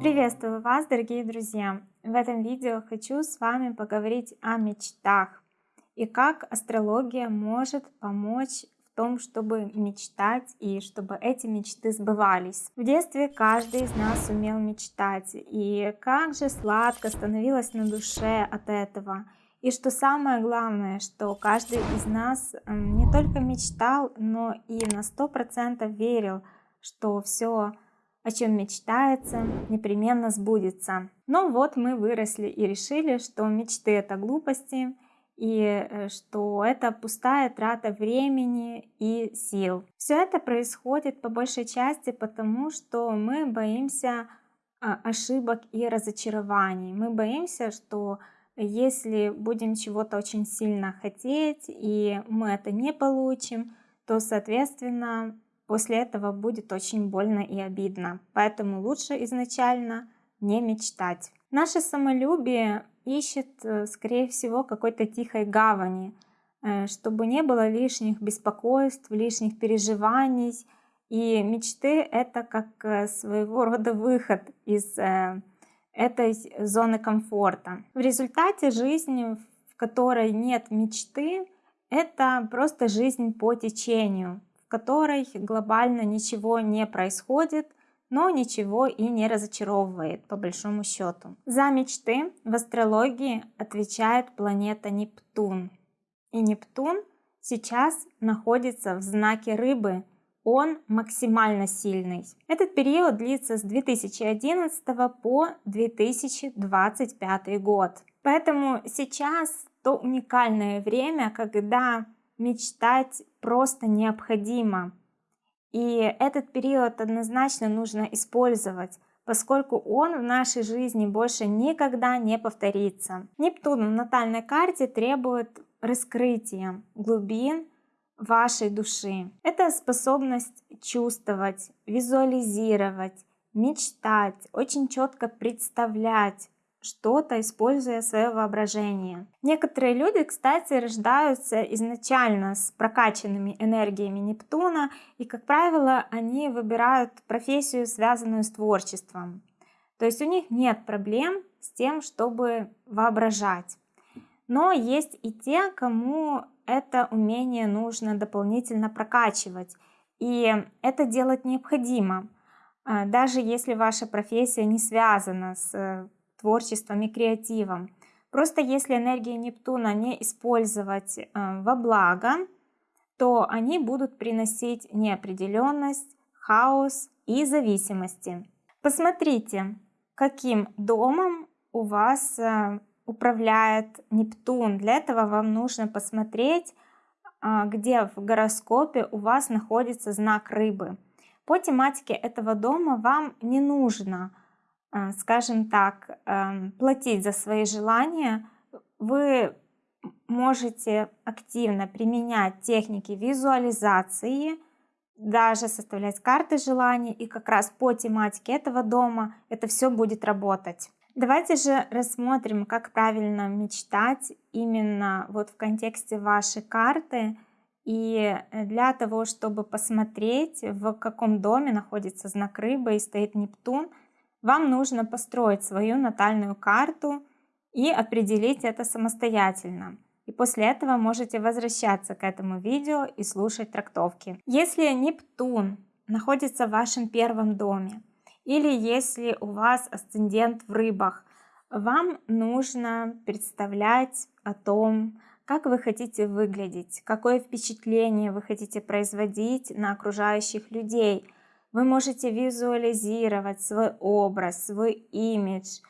Приветствую вас, дорогие друзья! В этом видео хочу с вами поговорить о мечтах и как астрология может помочь в том, чтобы мечтать и чтобы эти мечты сбывались. В детстве каждый из нас умел мечтать, и как же сладко становилось на душе от этого. И что самое главное, что каждый из нас не только мечтал, но и на сто процентов верил, что все о чем мечтается, непременно сбудется. Но вот мы выросли и решили, что мечты это глупости, и э, что это пустая трата времени и сил. Все это происходит по большей части потому, что мы боимся а, ошибок и разочарований. Мы боимся, что если будем чего-то очень сильно хотеть, и мы это не получим, то, соответственно, после этого будет очень больно и обидно. Поэтому лучше изначально не мечтать. Наше самолюбие ищет, э, скорее всего, какой-то тихой гавани, э, чтобы не было лишних беспокойств, лишних переживаний. И мечты — это как э, своего рода выход из этой зоны комфорта. В результате жизни, в которой нет мечты, это просто жизнь по течению, в которой глобально ничего не происходит, но ничего и не разочаровывает по большому счету. За мечты в астрологии отвечает планета Нептун. И Нептун сейчас находится в знаке рыбы, он максимально сильный. Этот период длится с 2011 по 2025 год. Поэтому сейчас то уникальное время, когда мечтать просто необходимо. И этот период однозначно нужно использовать, поскольку он в нашей жизни больше никогда не повторится. Нептун в натальной карте требует раскрытия глубин вашей души. Это способность чувствовать, визуализировать, мечтать, очень четко представлять, что-то, используя свое воображение. Некоторые люди, кстати, рождаются изначально с прокачанными энергиями Нептуна, и, как правило, они выбирают профессию, связанную с творчеством. То есть у них нет проблем с тем, чтобы воображать. Но есть и те, кому это умение нужно дополнительно прокачивать. И это делать необходимо, а, даже если ваша профессия не связана с творчеством и креативом. Просто если энергии Нептуна не использовать э, во благо, то они будут приносить неопределенность, хаос и зависимости. Посмотрите, каким домом у вас э, управляет Нептун. Для этого вам нужно посмотреть, а, где в гороскопе у вас находится знак рыбы. По тематике этого дома вам не нужно а, скажем так, эм, платить за свои желания, вы можете активно применять техники визуализации, даже составлять карты желаний, и как раз по тематике этого дома это все будет работать. Давайте же рассмотрим, как правильно мечтать именно вот в контексте вашей карты. И для того, чтобы посмотреть, в каком доме находится знак рыбы и стоит Нептун – вам нужно построить свою натальную карту и определить это самостоятельно. И после этого можете возвращаться к этому видео и слушать трактовки. Если Нептун находится в вашем первом доме, или если у вас асцендент в рыбах, вам нужно представлять о том, как вы хотите выглядеть, какое впечатление вы хотите производить на окружающих людей – вы можете визуализировать свой образ, свой имидж,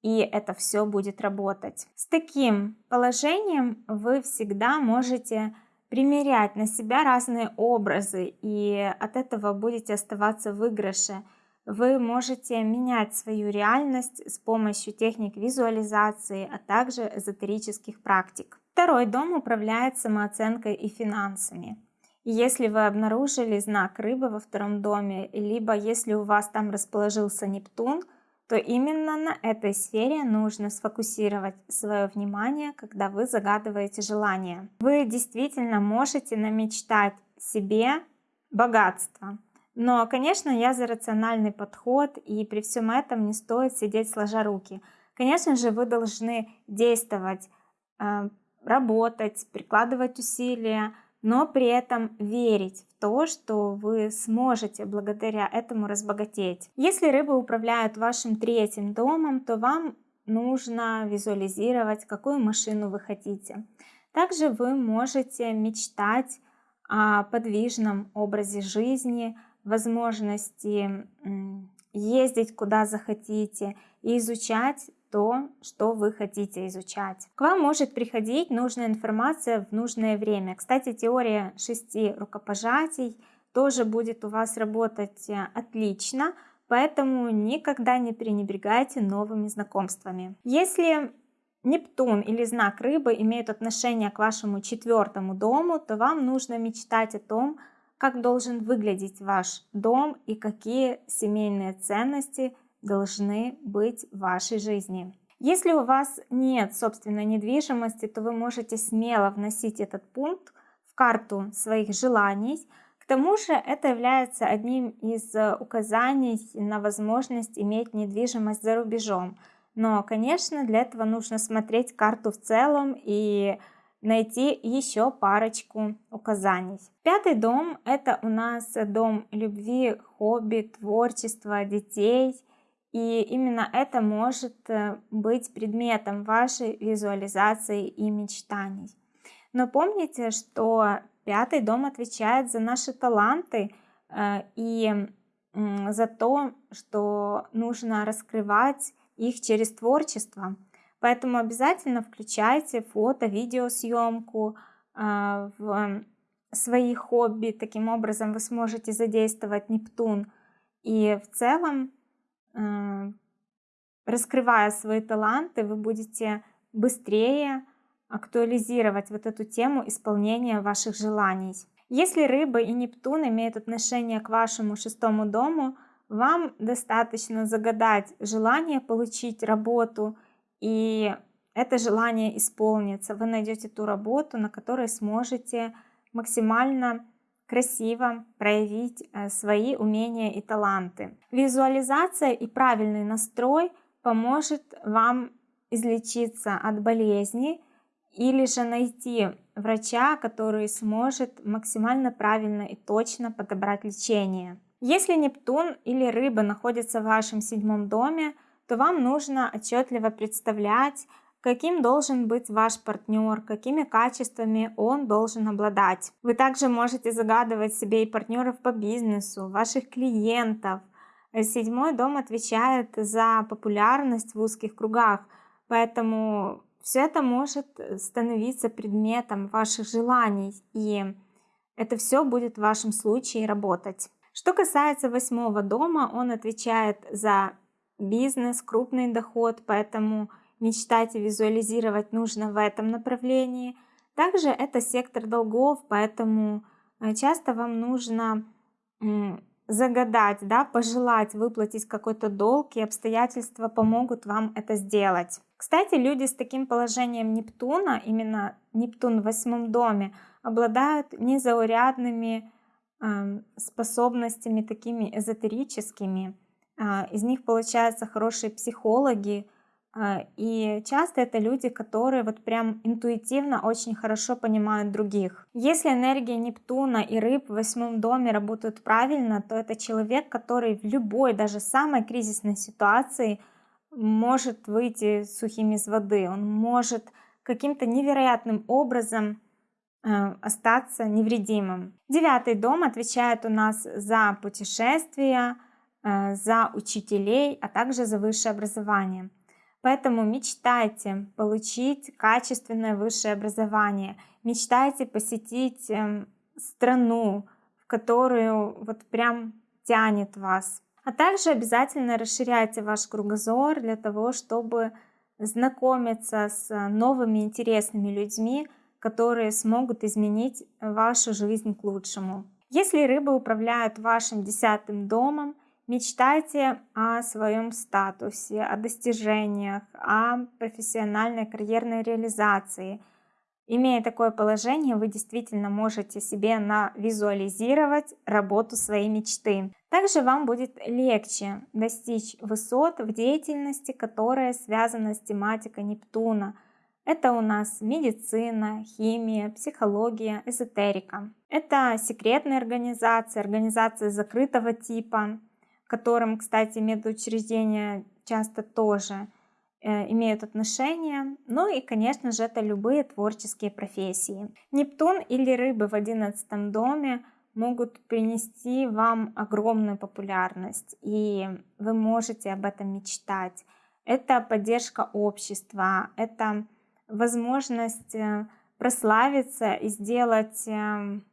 и это все будет работать. С таким положением вы всегда можете примерять на себя разные образы, и от этого будете оставаться в выигрыше. Вы можете менять свою реальность с помощью техник визуализации, а также эзотерических практик. Второй дом управляет самооценкой и финансами. Если вы обнаружили знак рыбы во втором доме, либо если у вас там расположился Нептун, то именно на этой сфере нужно сфокусировать свое внимание, когда вы загадываете желание. Вы действительно можете намечтать себе богатства. Но, конечно, я за рациональный подход, и при всем этом не стоит сидеть сложа руки. Конечно же, вы должны действовать, э, работать, прикладывать усилия, но при этом верить в то, что вы сможете благодаря этому разбогатеть. Если рыбы управляют вашим третьим домом, то вам нужно визуализировать, какую машину вы хотите. Также вы можете мечтать о подвижном образе жизни, возможности ездить куда захотите и изучать то, что вы хотите изучать. К вам может приходить нужная информация в нужное время. Кстати, теория шести рукопожатий тоже будет у вас работать э, отлично, поэтому никогда не пренебрегайте новыми знакомствами. Если Нептун или знак рыбы имеют отношение к вашему четвертому дому, то вам нужно мечтать о том, как должен выглядеть ваш дом и какие семейные ценности должны быть в вашей жизни. Если у вас нет собственной недвижимости, то вы можете смело вносить этот пункт в карту своих желаний. К тому же это является одним из указаний на возможность иметь недвижимость за рубежом. Но, конечно, для этого нужно смотреть карту в целом и найти еще парочку указаний. Пятый дом – это у нас дом любви, хобби, творчества, детей – и именно это может э, быть предметом вашей визуализации и мечтаний. Но помните, что пятый дом отвечает за наши таланты э, и за то, что нужно раскрывать их через творчество. Поэтому обязательно включайте фото, видеосъемку э, в свои хобби. Таким образом вы сможете задействовать Нептун. И в целом раскрывая свои таланты, вы будете быстрее актуализировать вот эту тему исполнения ваших желаний. Если рыба и Нептун имеют отношение к вашему шестому дому, вам достаточно загадать желание получить работу, и это желание исполнится. Вы найдете ту работу, на которой сможете максимально красиво проявить э, свои умения и таланты. Визуализация и правильный настрой поможет вам излечиться от болезни или же найти врача, который сможет максимально правильно и точно подобрать лечение. Если Нептун или Рыба находятся в вашем седьмом доме, то вам нужно отчетливо представлять, каким должен быть ваш партнер, какими качествами он должен обладать. Вы также можете загадывать себе и партнеров по бизнесу, ваших клиентов. Седьмой дом отвечает за популярность в узких кругах, поэтому все это может становиться предметом ваших желаний, и это все будет в вашем случае работать. Что касается восьмого дома, он отвечает за бизнес, крупный доход, поэтому мечтать и визуализировать нужно в этом направлении. Также это сектор долгов, поэтому э, часто вам нужно загадать, да, пожелать выплатить какой-то долг, и обстоятельства помогут вам это сделать. Кстати, люди с таким положением Нептуна, именно Нептун в восьмом доме, обладают незаурядными э, способностями такими эзотерическими. Э, из них получаются хорошие психологи, а, и часто это люди, которые вот прям интуитивно очень хорошо понимают других. Если энергия Нептуна и рыб в восьмом доме работают правильно, то это человек, который в любой, даже самой кризисной ситуации может выйти сухим из воды. Он может каким-то невероятным образом э, остаться невредимым. Девятый дом отвечает у нас за путешествия, за учителей, а также за высшее образование. Поэтому мечтайте получить качественное высшее образование, мечтайте посетить эм, страну, в которую вот прям тянет вас. А также обязательно расширяйте ваш кругозор для того, чтобы знакомиться с новыми интересными людьми, которые смогут изменить вашу жизнь к лучшему. Если рыбы управляют вашим десятым домом, Мечтайте о своем статусе, о достижениях, о профессиональной карьерной реализации. Имея такое положение, вы действительно можете себе навизуализировать работу своей мечты. Также вам будет легче достичь высот в деятельности, которая связана с тематикой Нептуна. Это у нас медицина, химия, психология, эзотерика. Это секретные организации, организации закрытого типа, которым, кстати, медучреждения часто тоже Э, имеют отношение. Ну и, конечно же, это любые творческие профессии. Нептун или рыбы в одиннадцатом доме могут принести вам огромную популярность, и вы можете об этом мечтать. Это поддержка общества, это возможность э, прославиться и сделать эм,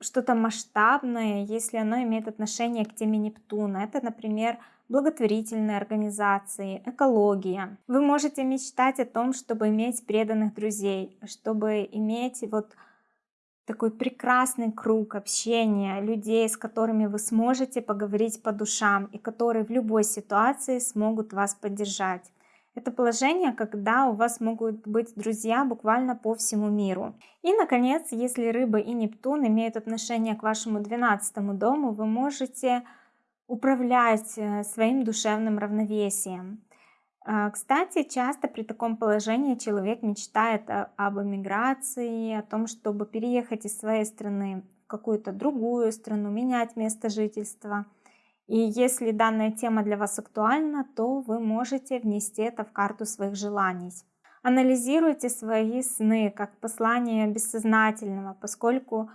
что-то масштабное, если оно имеет отношение к теме Нептуна. Это, например, благотворительные организации, экология. Вы можете мечтать о том, чтобы иметь преданных друзей, чтобы иметь вот такой прекрасный круг общения людей, с которыми вы сможете поговорить по душам и которые в любой ситуации смогут вас поддержать. Это положение, когда у вас могут быть друзья буквально по всему миру. И, наконец, если рыба и Нептун имеют отношение к вашему 12 дому, вы можете управлять э, своим душевным равновесием. А, кстати, часто при таком положении человек мечтает об эмиграции, о том, чтобы переехать из своей страны в какую-то другую страну, менять место жительства. И если данная тема для вас актуальна, то вы можете внести это в карту своих желаний. Анализируйте свои сны как послание бессознательного, поскольку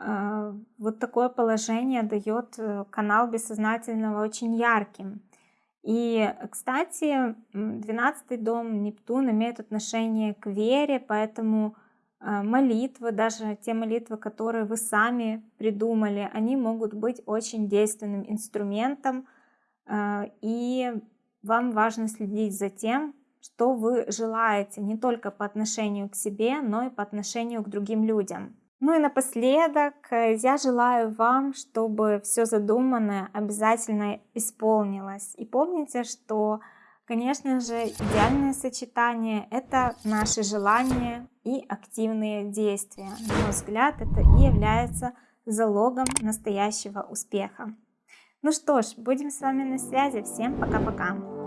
а, вот такое положение дает э, канал бессознательного очень ярким. И, кстати, 12 дом Нептун имеет отношение к вере, поэтому молитвы, даже те молитвы, которые вы сами придумали, они могут быть очень действенным инструментом, а, и вам важно следить за тем, что вы желаете не только по отношению к себе, но и по отношению к другим людям. Ну и напоследок э, я желаю вам, чтобы все задуманное обязательно исполнилось. И помните, что, конечно же, идеальное сочетание – это наши желания и активные действия. На мой взгляд, это и является залогом настоящего успеха. Ну что ж, будем с вами на связи. Всем пока-пока.